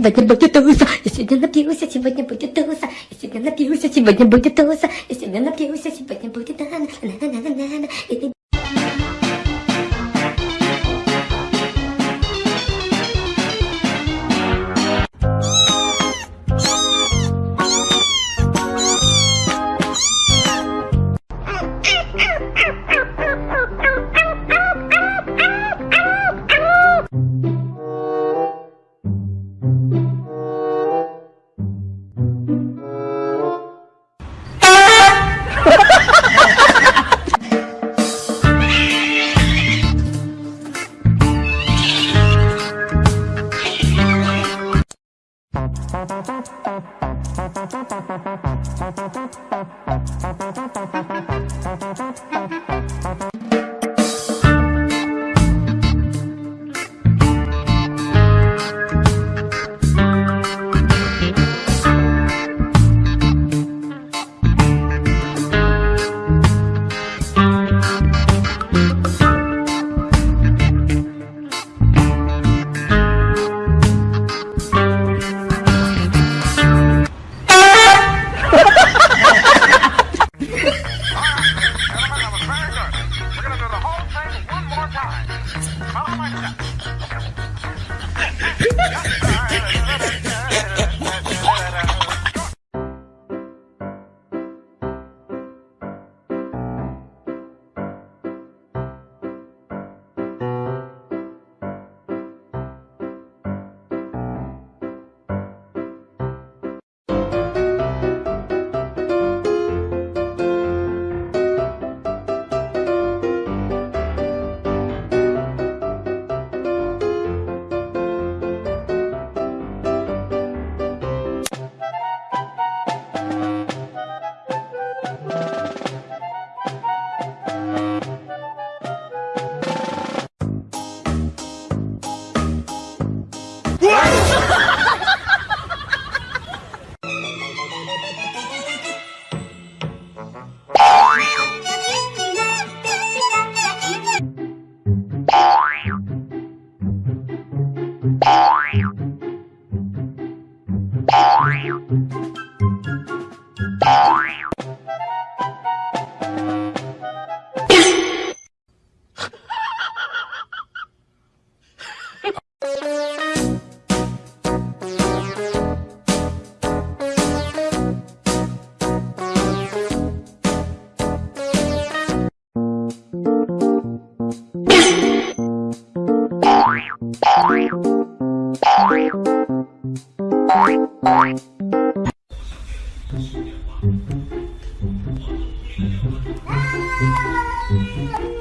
сегодня будет туса. Я сегодня напьюсь, а сегодня будет туса. Я сегодня напьюсь, а сегодня будет туса. Я сегодня напьюсь, Thank you.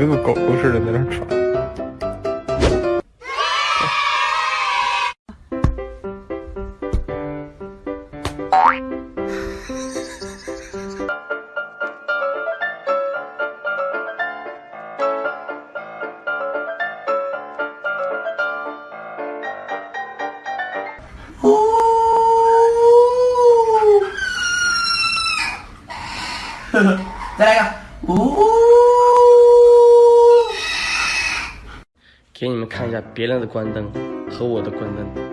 跟个狗狗似的在那喘。再来一个，呜！给你们看一下别人的关灯和我的关灯，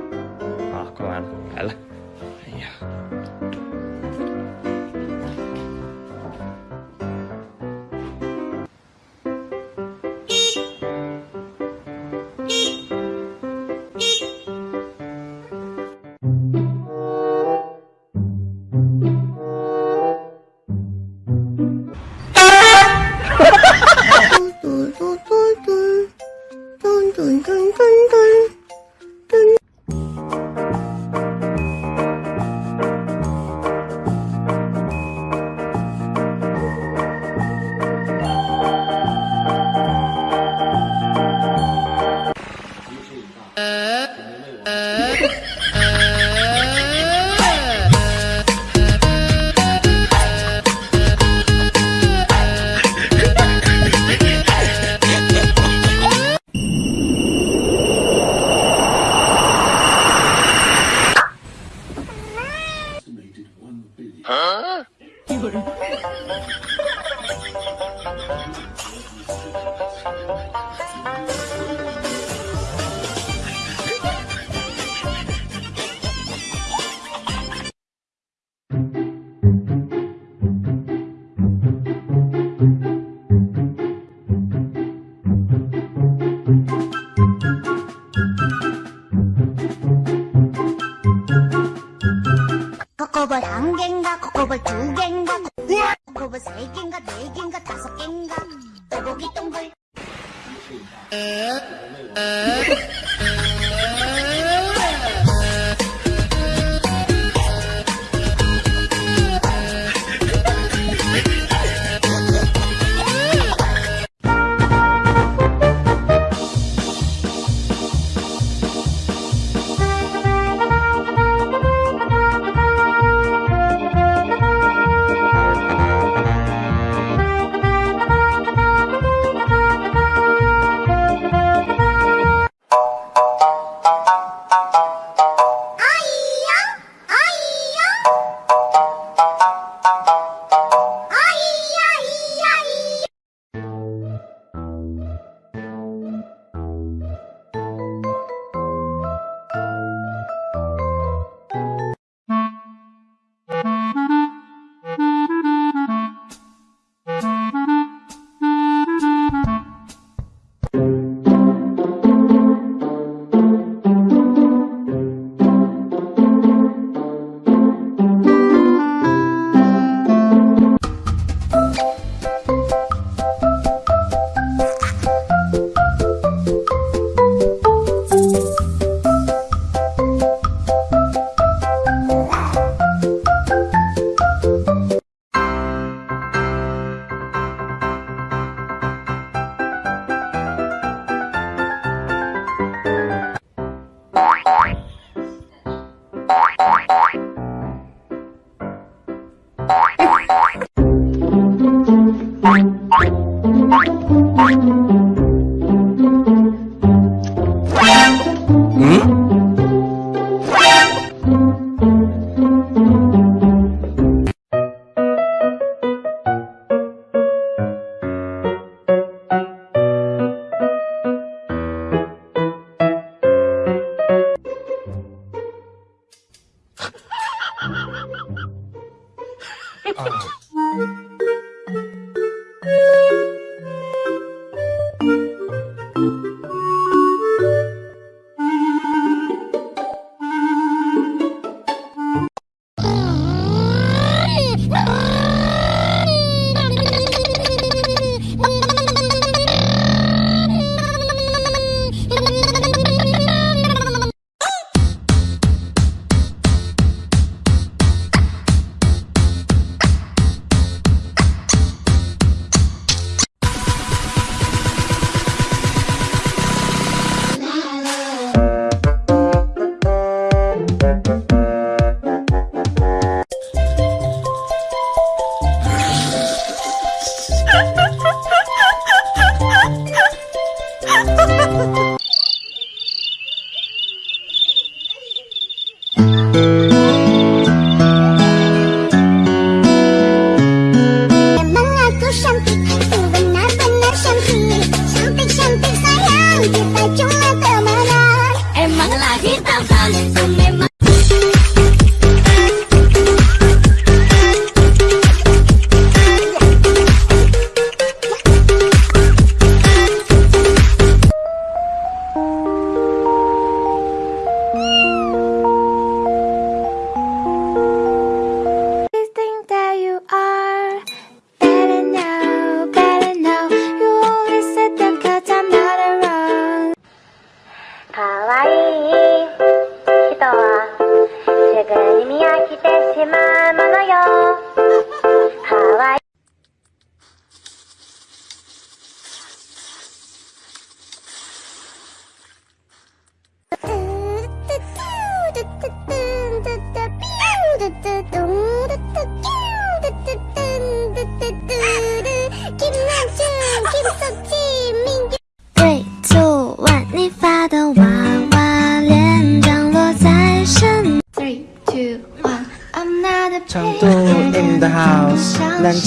啊，一个人。3弦がここば中弦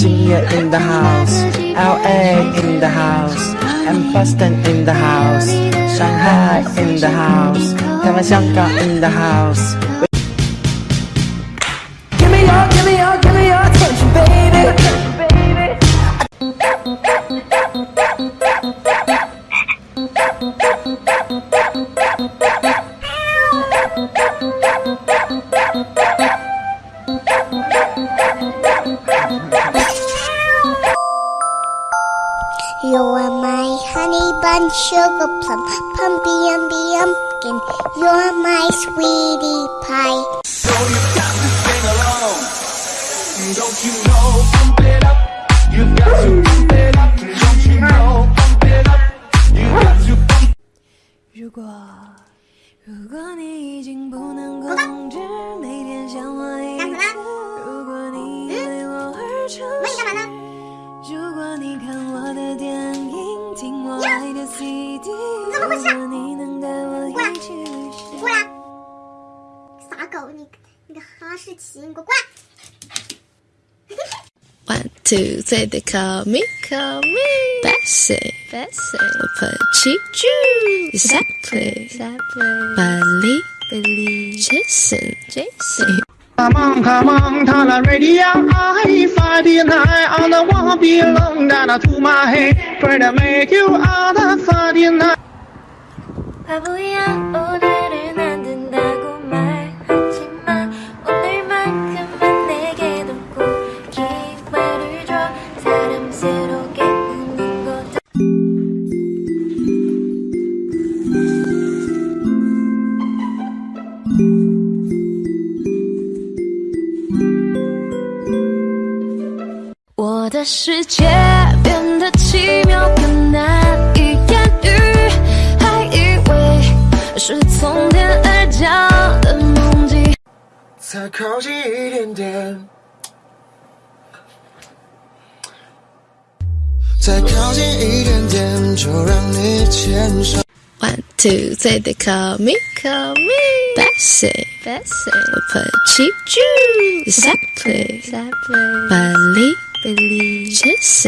南京也 in the house，LA in the house，and Boston in the house，Shanghai in the house，台湾、香港 in the house。Give me your, give me your, give me your attention, baby. You are my honey bun, sugar plum, pumpy umby umpkin. You're my sweetie pie. Pump 如果如果你已经不能控制每天想我一干什么次，如果你为我而出喂，干嘛现，呢？ 如果你看我的电影，听我爱的 CD，怎么回事如果你能带我一起旅行。过来！傻狗，你你个哈士奇，你给我过来！One, two, three, they call me, call me Bessie, Bessie. Petit Jew, exactly, exactly. Billy, Billy, Jason, Jason. Come on, come on, turn the radio on. If I deny all the one belong down to my head, pray to make you all the 49. 世界变得奇妙，更难以言喻，还以为是从天而降的梦境。再靠近一点点，再靠近一点点，就让你牵手。One, two, three, they call me, call me Bessie, Bessie. Petit Jew, exactly, exactly. Billy, believe. Just